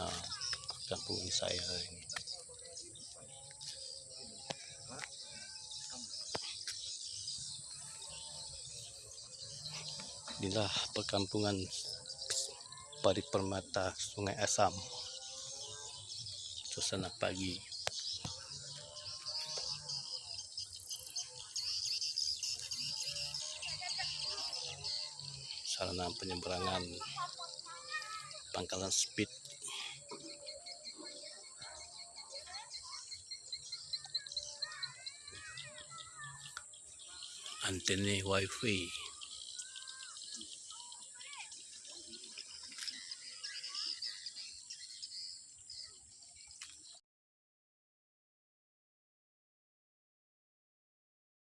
na kampung saya ini. Inilah perkampungan parit Permata Sungai Asam. Suasana pagi. Sarana penyeberangan pangkalan speed antene wifi